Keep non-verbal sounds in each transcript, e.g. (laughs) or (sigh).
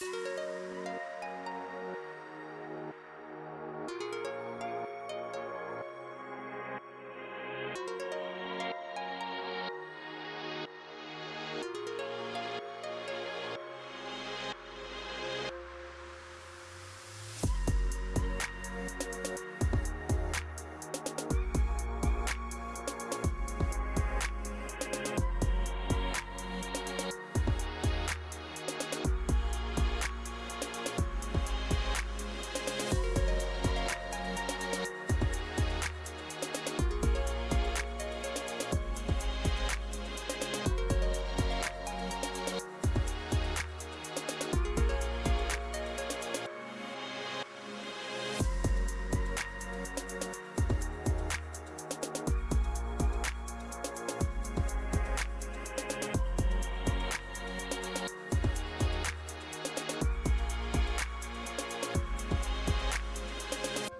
you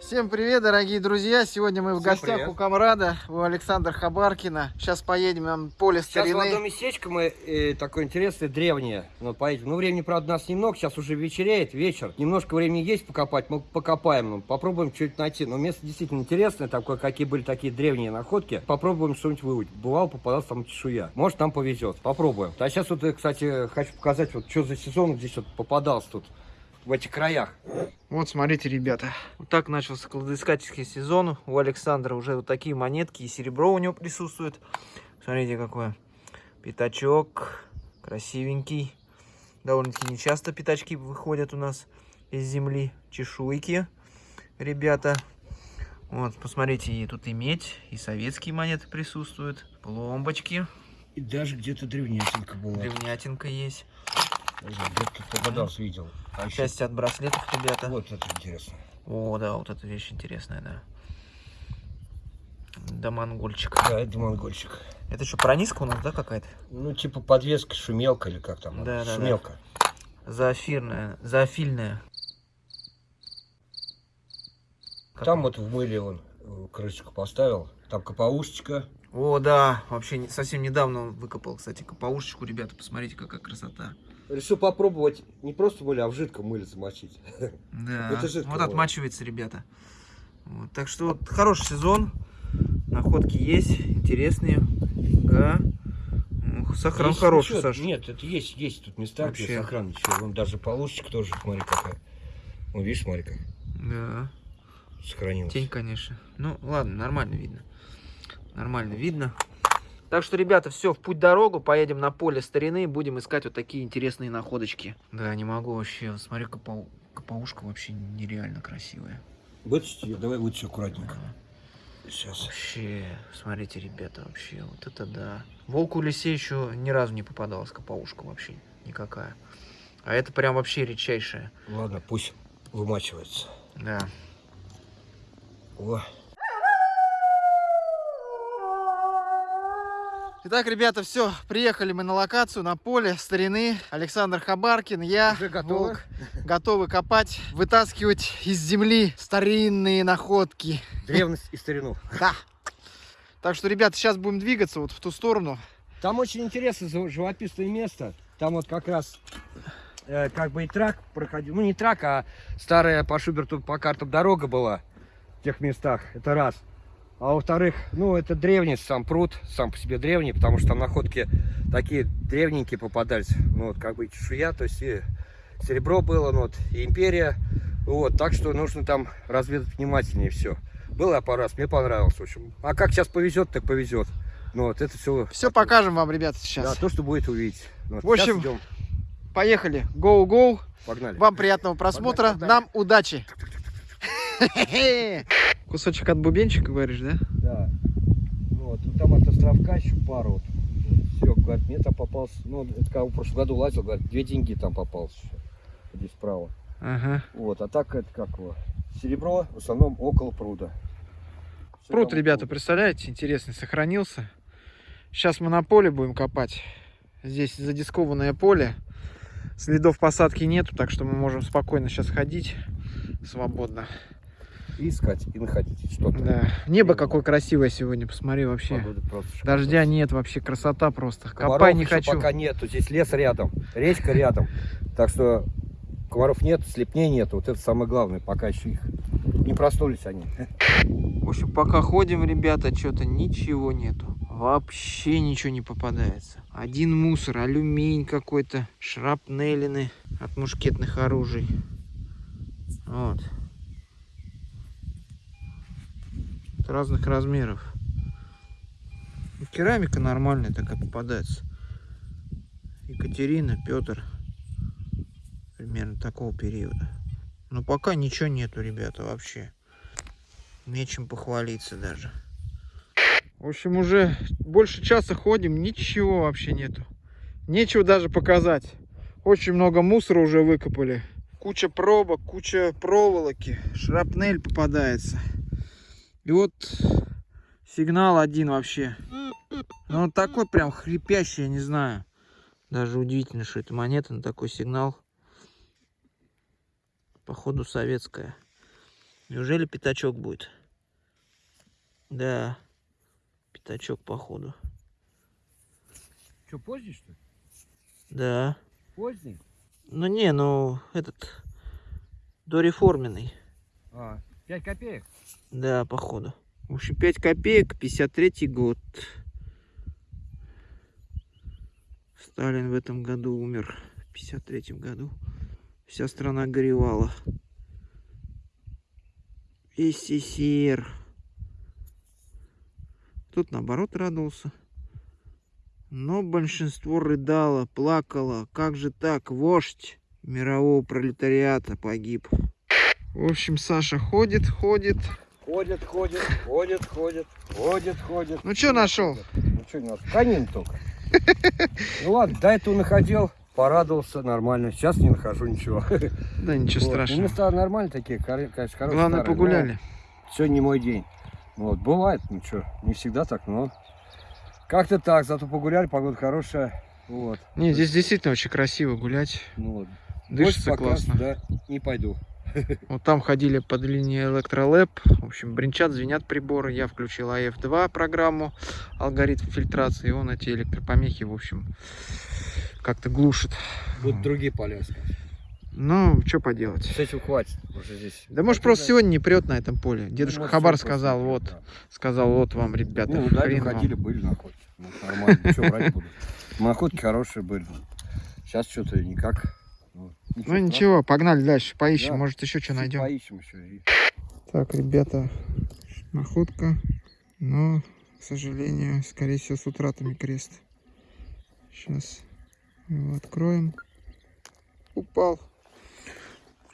Всем привет, дорогие друзья! Сегодня мы в Всем гостях привет. у Камрада, у Александра Хабаркина. Сейчас поедем на поле Сейчас в одно старины. местечко мы э, такое интересное, древнее. Ну, поедем. Ну, времени, правда, нас немного. Сейчас уже вечереет, вечер. Немножко времени есть покопать. Мы покопаем. Ну, попробуем что-нибудь найти. Но место действительно интересное. Такое, какие были такие древние находки. Попробуем что-нибудь выудить. Бывало, попадался там чешуя. Может, нам повезет. Попробуем. А сейчас вот, э, кстати, хочу показать, вот что за сезон здесь вот попадался тут. В этих краях. Вот, смотрите, ребята. Вот так начался кладоискательский сезон. У Александра уже вот такие монетки и серебро у него присутствует. Смотрите, какой пятачок. Красивенький. Довольно-таки нечасто пятачки выходят у нас из земли. Чешуйки, ребята. Вот, посмотрите, и тут и медь, и советские монеты присутствуют. Пломбочки. И даже где-то древнятинка была. Древнятинка есть. Где-то попадался, видел. А еще- Части от браслетов, ребята. Вот это интересно. О, да, вот эта вещь интересная, да. Да, монгольчик. Да, это монгольчик. Это что, прониска у нас, да, какая-то? Ну, типа подвеска, шумелка или как там? Да, да, да. шумелка. Зоофирная, зоофильная. Там вот в мыле он э, крышечку поставил. Там капаушечка. О, да, вообще совсем недавно он выкопал, кстати, капаушечку, ребята, посмотрите, какая красота. Решил попробовать не просто в мыле, а в жидком мыле замочить. Да, (laughs) Это жидкое вот было. отмачивается, ребята. Вот, так что вот хороший сезон, находки есть, интересные. Да. Сохран Есть хороший, ничего- Саша. Нет, это есть, есть тут места, Вообще. где сохран ничего. Вон даже полушечка тоже, смотри какая. Вон, видишь, смотри как Да. сохранилась. Тень, конечно. Ну, ладно, нормально видно. Нормально видно. Так что, ребята, все, в путь дорогу, поедем на поле старины, будем искать вот такие интересные находочки. Да, не могу вообще, смотри, капау- капаушка вообще нереально красивая. Вытащить ее, давай вытащи аккуратненько. Сейчас. Вообще, смотрите, ребята, вообще, вот это да. Волку лисе еще ни разу не попадалась капаушка вообще никакая. А это прям вообще редчайшая. Ладно, пусть вымачивается. Да. О, Итак, ребята, все, приехали мы на локацию, на поле старины. Александр Хабаркин, я, Уже готовы? Волк, готовы копать, вытаскивать из земли старинные находки. древность и старину. Да. Так что, ребята, сейчас будем двигаться вот в ту сторону. Там очень интересное живописное место. Там вот как раз э, как бы и трак проходил. Ну, не трак, а старая по Шуберту, по картам дорога была в тех местах. Это раз. А во-вторых, ну, это древний сам пруд, сам по себе древний, потому что там находки такие древненькие попадались. Ну, вот как бы чешуя, то есть и серебро было, ну, вот, и империя. Вот, так что нужно там разведать внимательнее все. Был я пару раз, мне понравилось, в общем. А как сейчас повезет, так повезет. Ну, вот это все Все покажем вам, ребята, да, сейчас. то, что будет увидеть. Вот, В общем, идем. Поехали. Go-go. Погнали. Вам приятного просмотра. Погнали, Нам удачи. (laughs) Кусочек от бубенчика, говоришь, да? Да. Вот, ну, там от островка еще пару. Вот. Серега говорит, мне там попался, ну, это когда в прошлом году лазил, говорит, две деньги там попалось еще. Здесь справа. Ага. Вот, а так это как его? Серебро в основном около пруда. Всё Пруд, ребята, пруд. представляете, интересный, сохранился. Сейчас мы на поле будем копать. Здесь задискованное поле. Следов посадки нету, так что мы можем спокойно сейчас ходить свободно. И искать, и находить что-то. Да. Небо какое красивое сегодня, посмотри вообще. Дождя нет, вообще красота просто. Комаров Копай не хочу. пока нету, здесь лес рядом, речка рядом. Так что комаров нет, слепней нет. Вот это самое главное, пока еще их не проснулись они. В общем, пока ходим, ребята, что-то ничего нету. Вообще ничего не попадается. Один мусор, алюминий какой-то, шрапнелины от мушкетных оружий. Вот. От разных размеров. Керамика нормальная такая попадается. Екатерина, Петр. Примерно такого периода. Но пока ничего нету, ребята, вообще. Нечем похвалиться даже. В общем, уже больше часа ходим, ничего вообще нету. Нечего даже показать. Очень много мусора уже выкопали. Куча пробок, куча проволоки. Шрапнель попадается. И вот сигнал один вообще. Ну, он такой прям хрипящий, я не знаю. Даже удивительно, что это монета на такой сигнал. Походу советская. Неужели пятачок будет? Да. Пятачок, походу. Что, поздний, что ли? Да. Поздний? Ну не, ну этот дореформенный. А, 5 копеек? Да, походу. В общем, 5 копеек, 53 год. Сталин в этом году умер. В 53 году. Вся страна горевала. СССР. Тут наоборот радовался. Но большинство рыдало, плакало. Как же так? Вождь мирового пролетариата погиб. В общем, Саша ходит, ходит. Ходят, ходят, ходят, ходят, ходят, ходят. Ну, что нашел? Ну, что не нашел? Канин только. (laughs) Ну ладно, до этого находил, порадовался, нормально. Сейчас не нахожу ничего. Да ничего Вот. страшного. Места нормальные такие, конечно, хорошие. Главное, старые, погуляли. но Сегодня не мой день. Вот, бывает, ничего, не всегда так, но как-то так, зато погуляли, погода хорошая. Вот. Не, здесь действительно очень красиво гулять. Ну, вот. Дышится классно. сюда не пойду. Вот там ходили под линией электролэп. В общем, бренчат, звенят приборы. Я включил AF2 программу, алгоритм фильтрации. И он эти электропомехи, в общем, как-то глушит. Будут другие искать. Ну, что поделать. С этим хватит уже здесь. Да может просто сегодня не прет на этом поле. Дедушка Ну, Хабар сказал, вот, да. сказал, вот вам, ребята, Ну, да, хрен вам. ходили, были на охоте. Ну, нормально, что брать буду. Находки хорошие были. Сейчас что-то никак. Ну, Ну ничего, погнали дальше, поищем, Да. может еще что найдем. Поищем еще. Так, ребята, находка, но, к сожалению, скорее всего, с утратами крест. Сейчас его откроем. Упал.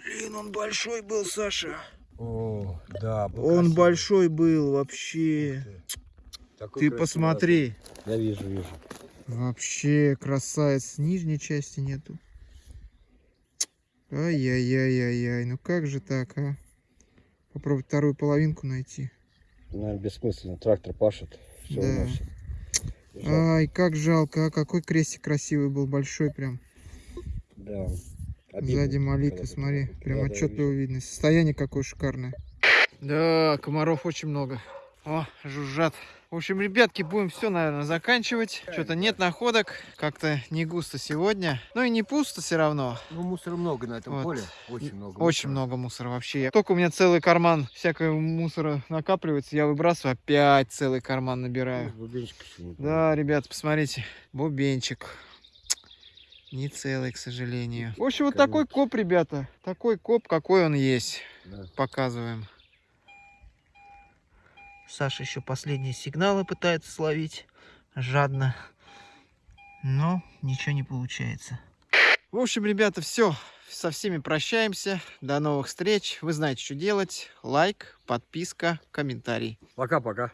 Блин, он большой был, Саша. О, да. был Он красивый. большой был вообще. Такой Ты красивый посмотри. Я вижу, вижу. Вообще красавец. Нижней части нету. Ай-яй-яй-яй-яй. Ну как же так, а? Попробовать вторую половинку найти. Наверное, бессмысленно. Трактор пашет. Все Да. уносит. Ай, как жалко, а какой крестик красивый был, большой прям. Да. Обидно, Сзади молитва, смотри, прям Да, да, отчетливо вижу. видно. Состояние какое шикарное. Да, комаров очень много. О, жужжат. В общем, ребятки, будем все, наверное, заканчивать. Что-то нет находок, как-то не густо сегодня. Ну и не пусто все равно. Ну, мусора много на этом Вот. поле. Очень много. Очень мусора. много мусора вообще. Только у меня целый карман всякого мусора накапливается, я выбрасываю, опять целый карман набираю. Ну, бубенчик еще не Да, ребят, посмотрите, бубенчик. Не целый, к сожалению. В общем, вот такой коп, ребята. Такой коп, какой он есть. Да. Показываем. Саша еще последние сигналы пытается словить. Жадно. Но ничего не получается. В общем, ребята, все. Со всеми прощаемся. До новых встреч. Вы знаете, что делать. Лайк, подписка, комментарий. Пока-пока.